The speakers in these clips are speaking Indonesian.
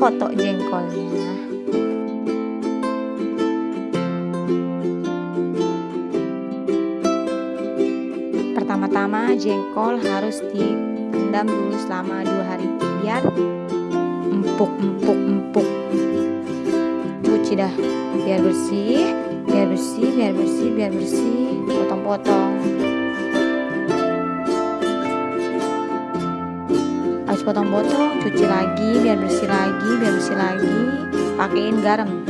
foto jengkolnya. Pertama-tama jengkol harus direndam dulu selama dua hari biar empuk empuk empuk. Cuci dah biar bersih biar bersih biar bersih biar bersih potong-potong harus potong-potong cuci lagi biar bersih lagi biar bersih lagi. Pakein garam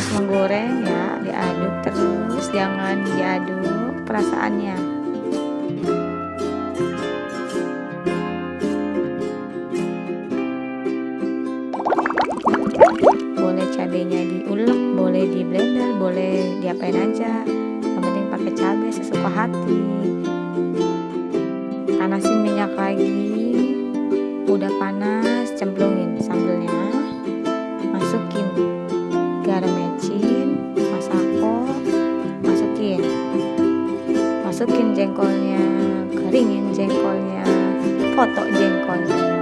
terus menggoreng ya diaduk terus jangan diaduk perasaannya. Boleh cabenya diulek boleh di blender boleh diapain aja. Yang penting pakai cabai sesuka hati. Panasin minyak lagi. Udah panas cemplungin masukin jengkolnya keringin jengkolnya foto jengkolnya